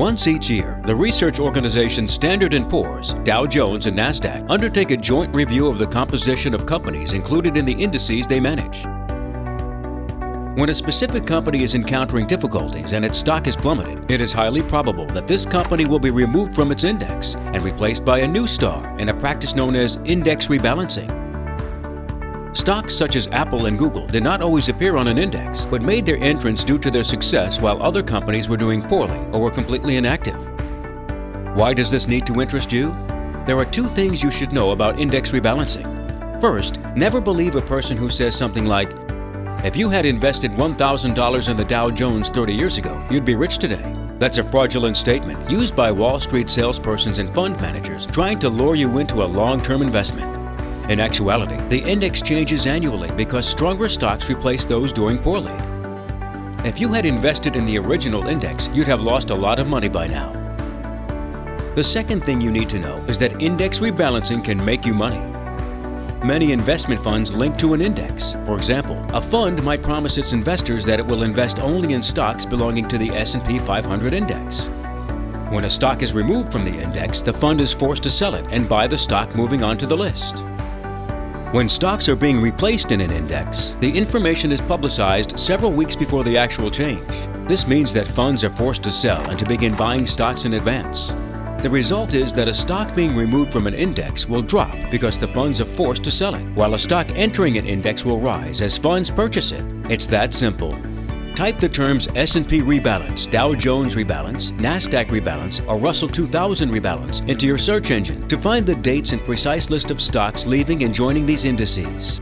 Once each year, the research organization Standard & Poor's, Dow Jones, and NASDAQ undertake a joint review of the composition of companies included in the indices they manage. When a specific company is encountering difficulties and its stock is plummeted, it is highly probable that this company will be removed from its index and replaced by a new star in a practice known as index rebalancing. Stocks such as Apple and Google did not always appear on an index, but made their entrance due to their success while other companies were doing poorly or were completely inactive. Why does this need to interest you? There are two things you should know about index rebalancing. First, never believe a person who says something like, if you had invested $1,000 in the Dow Jones 30 years ago, you'd be rich today. That's a fraudulent statement used by Wall Street salespersons and fund managers trying to lure you into a long-term investment. In actuality, the index changes annually because stronger stocks replace those doing poorly. If you had invested in the original index, you'd have lost a lot of money by now. The second thing you need to know is that index rebalancing can make you money. Many investment funds link to an index. For example, a fund might promise its investors that it will invest only in stocks belonging to the S&P 500 index. When a stock is removed from the index, the fund is forced to sell it and buy the stock moving onto the list. When stocks are being replaced in an index, the information is publicized several weeks before the actual change. This means that funds are forced to sell and to begin buying stocks in advance. The result is that a stock being removed from an index will drop because the funds are forced to sell it, while a stock entering an index will rise as funds purchase it. It's that simple. Type the terms S&P rebalance, Dow Jones rebalance, NASDAQ rebalance, or Russell 2000 rebalance into your search engine to find the dates and precise list of stocks leaving and joining these indices.